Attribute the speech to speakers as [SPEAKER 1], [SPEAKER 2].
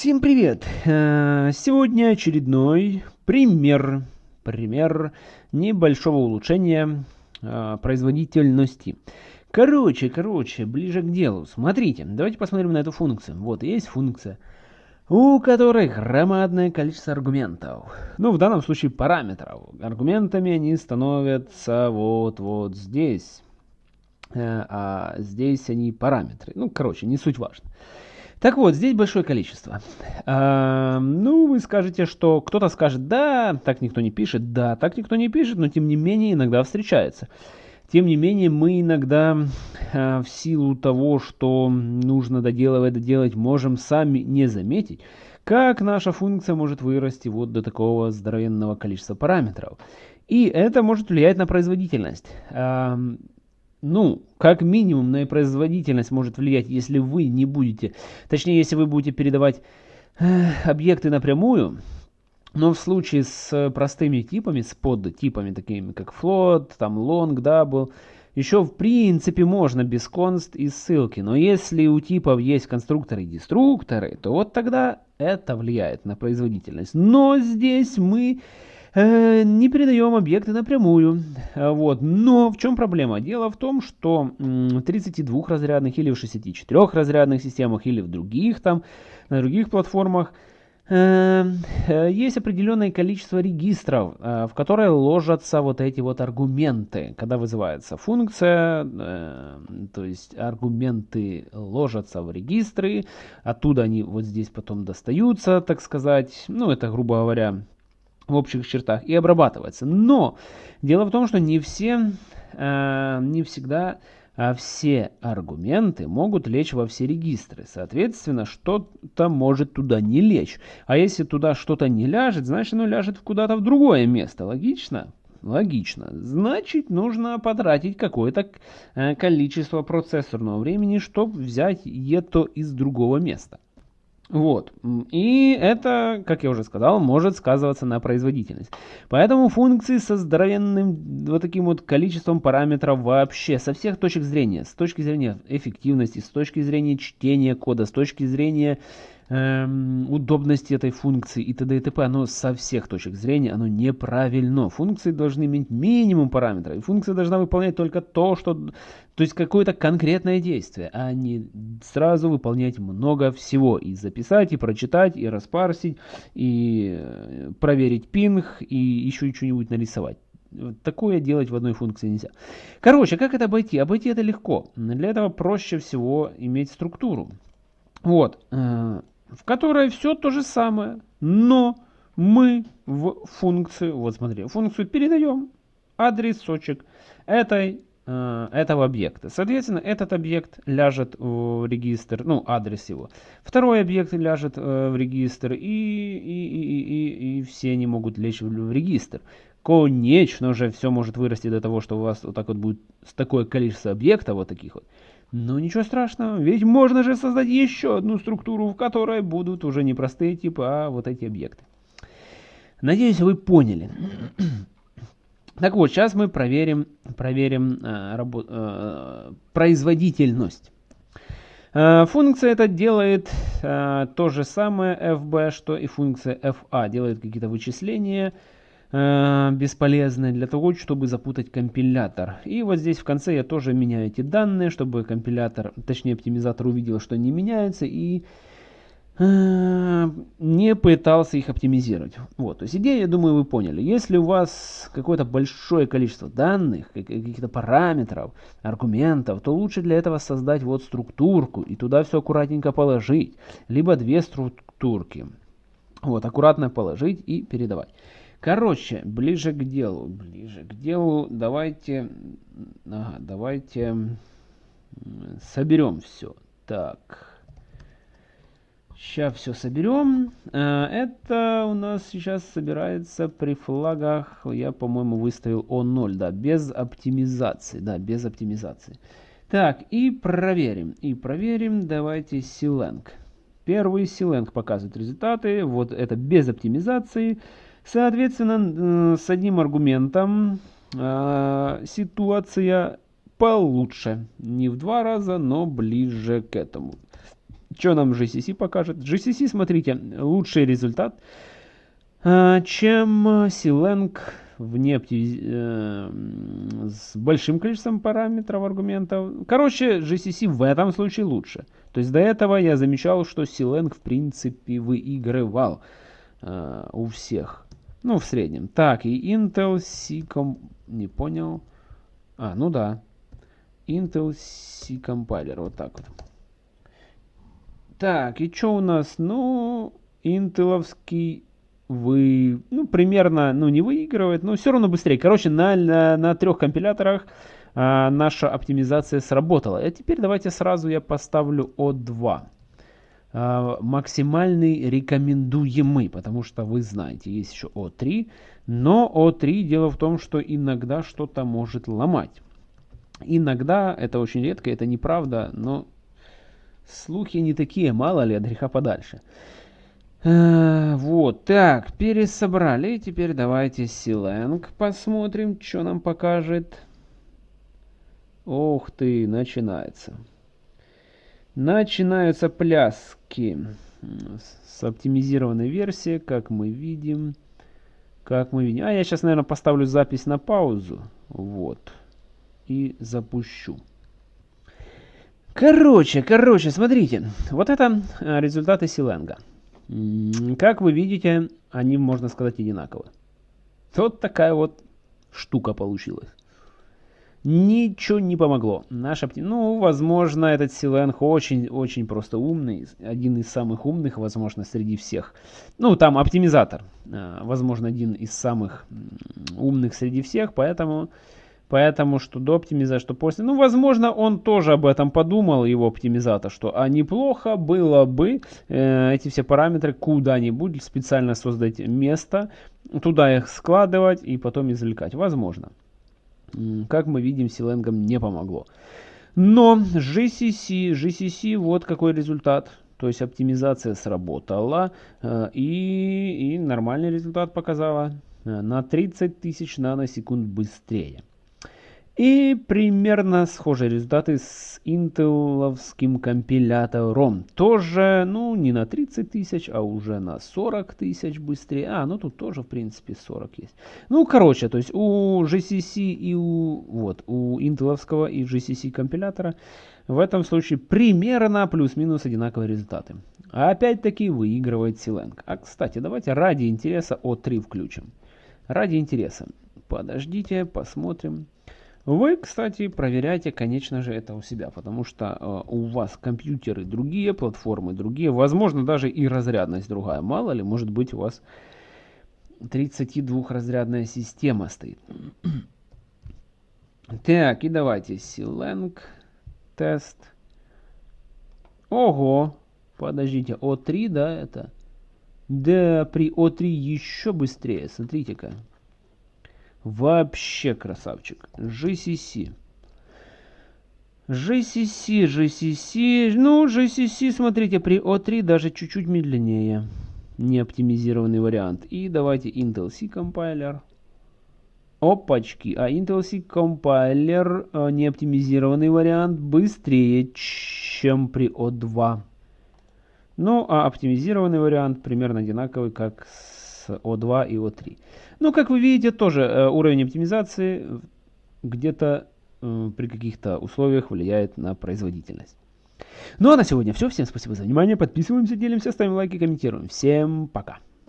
[SPEAKER 1] Всем привет! Э, сегодня очередной пример, пример небольшого улучшения э, производительности. Короче, короче, ближе к делу. Смотрите, давайте посмотрим на эту функцию. Вот, есть функция, у которой громадное количество аргументов. Ну, в данном случае параметров. Аргументами они становятся вот-вот здесь. Э, а здесь они параметры. Ну, короче, не суть важно. Так вот, здесь большое количество. А, ну, вы скажете, что кто-то скажет, да, так никто не пишет, да, так никто не пишет, но тем не менее иногда встречается. Тем не менее, мы иногда а, в силу того, что нужно доделывать, доделать, можем сами не заметить, как наша функция может вырасти вот до такого здоровенного количества параметров. И это может влиять на производительность. Ну, как минимум на производительность может влиять, если вы не будете, точнее, если вы будете передавать э, объекты напрямую, но в случае с простыми типами, с подтипами, такими как float, там long, double, еще в принципе можно без const и ссылки, но если у типов есть конструкторы и деструкторы, то вот тогда это влияет на производительность. Но здесь мы Э, не передаем объекты напрямую. Э, вот. Но в чем проблема? Дело в том, что в 32 разрядных или в 64 разрядных системах или в других там, на других платформах э, есть определенное количество регистров, в которые ложатся вот эти вот аргументы, когда вызывается функция, то есть аргументы ложатся в регистры, оттуда они вот здесь потом достаются, так сказать, ну это грубо говоря в общих чертах и обрабатывается. Но дело в том, что не все, э, не всегда а все аргументы могут лечь во все регистры. Соответственно, что-то может туда не лечь. А если туда что-то не ляжет, значит оно ляжет куда-то в другое место. Логично? Логично. Значит, нужно потратить какое-то э, количество процессорного времени, чтобы взять это из другого места. Вот. И это, как я уже сказал, может сказываться на производительность. Поэтому функции со здоровенным вот таким вот количеством параметров вообще, со всех точек зрения, с точки зрения эффективности, с точки зрения чтения кода, с точки зрения эм, удобности этой функции и т.д. и т.п. Оно со всех точек зрения, оно неправильно. Функции должны иметь минимум параметров. И функция должна выполнять только то, что... То есть какое-то конкретное действие, а не сразу выполнять много всего. И записать, и прочитать, и распарсить, и э, проверить пинг, и еще что-нибудь нарисовать. Такое делать в одной функции нельзя. Короче, как это обойти? Обойти это легко. Для этого проще всего иметь структуру. Вот. В которой все то же самое, но мы в функцию, вот смотри, функцию передаем адресочек этой, э, этого объекта. Соответственно, этот объект ляжет в регистр, ну, адрес его. Второй объект ляжет э, в регистр, и, и, и, и, и все они могут лечь в, в регистр. Конечно же, все может вырасти до того, что у вас вот так вот будет такое количество объектов, вот таких вот. Но ничего страшного, ведь можно же создать еще одну структуру, в которой будут уже не простые типы, а вот эти объекты. Надеюсь, вы поняли. Так вот, сейчас мы проверим, проверим э, рабо, э, производительность. Э, функция эта делает э, то же самое fb, что и функция fa. Делает какие-то вычисления, э, бесполезные для того, чтобы запутать компилятор. И вот здесь в конце я тоже меняю эти данные, чтобы компилятор, точнее оптимизатор увидел, что они меняются и э, не пытался их оптимизировать. Вот, то есть идею, я думаю, вы поняли. Если у вас какое-то большое количество данных, каких-то параметров, аргументов, то лучше для этого создать вот структурку и туда все аккуратненько положить. Либо две структурки. Вот, аккуратно положить и передавать. Короче, ближе к делу, ближе к делу, давайте, ага, давайте соберем все. Так, сейчас все соберем. Э, это у нас сейчас собирается при флагах, я, по-моему, выставил O0, да, без оптимизации, да, без оптимизации. Так, и проверим, и проверим, давайте Silang. Первый Silang показывает результаты, вот это без оптимизации. Соответственно, с одним аргументом э, ситуация получше. Не в два раза, но ближе к этому. Что нам GCC покажет? GCC, смотрите, лучший результат, э, чем Silang в нефти э, с большим количеством параметров, аргументов. Короче, GCC в этом случае лучше. То есть до этого я замечал, что Silang в принципе выигрывал э, у всех. Ну, в среднем. Так, и Intel C-Com... Не понял. А, ну да. Intel C-Compiler. Вот так вот. Так, и что у нас? Ну, интеловский вы, ну, примерно, ну, не выигрывает, но все равно быстрее. Короче, на, на, на трех компиляторах а, наша оптимизация сработала. А теперь давайте сразу я поставлю O2. А, максимальный рекомендуемый, потому что вы знаете, есть еще O3, но O3 дело в том, что иногда что-то может ломать. Иногда, это очень редко, это неправда, но слухи не такие, мало ли, от греха подальше. Э, вот, так, пересобрали. Теперь давайте Силенг посмотрим, что нам покажет. Ух ты, начинается. Начинаются пляски с оптимизированной версией, как мы видим. Как мы видим. А я сейчас, наверное, поставлю запись на паузу. Вот. И запущу. Короче, короче, смотрите. Вот это э, результаты Силенга. Как вы видите, они, можно сказать, одинаковы. Вот такая вот штука получилась. Ничего не помогло. Наш опти... Ну, возможно, этот Силенг очень-очень просто умный. Один из самых умных, возможно, среди всех. Ну, там оптимизатор. А, возможно, один из самых умных среди всех. Поэтому Поэтому что до оптимизации, что после. Ну, возможно, он тоже об этом подумал, его оптимизатор, что а неплохо было бы э, эти все параметры куда-нибудь специально создать место, туда их складывать и потом извлекать. Возможно. Как мы видим, Силенгам не помогло. Но GCC, GCC, вот какой результат. То есть оптимизация сработала э, и, и нормальный результат показала. Э, на 30 тысяч наносекунд быстрее. И примерно схожие результаты с интеловским компилятором. Тоже, ну, не на 30 тысяч, а уже на 40 тысяч быстрее. А, ну тут тоже, в принципе, 40 есть. Ну, короче, то есть у GCC и у, вот, у интеловского и GCC компилятора в этом случае примерно плюс-минус одинаковые результаты. А опять-таки выигрывает Silang. А, кстати, давайте ради интереса O3 включим. Ради интереса. Подождите, посмотрим. Вы, кстати, проверяйте, конечно же, это у себя, потому что э, у вас компьютеры другие, платформы другие, возможно, даже и разрядность другая. Мало ли, может быть, у вас 32-разрядная система стоит. так, и давайте Silang тест. Ого, подождите, О3, да, это? Да, при О3 еще быстрее, смотрите-ка. Вообще красавчик. GCC. GCC, GCC. Ну, GCC, смотрите, при O3 даже чуть-чуть медленнее. Не оптимизированный вариант. И давайте Intel C компайлер. Опачки. А Intel C компайлер, э, не оптимизированный вариант, быстрее, чем при O2. Ну, а оптимизированный вариант примерно одинаковый, как с O2 и O3. Ну, как вы видите, тоже э, уровень оптимизации где-то э, при каких-то условиях влияет на производительность. Ну а на сегодня все. Всем спасибо за внимание. Подписываемся, делимся, ставим лайки, комментируем. Всем пока.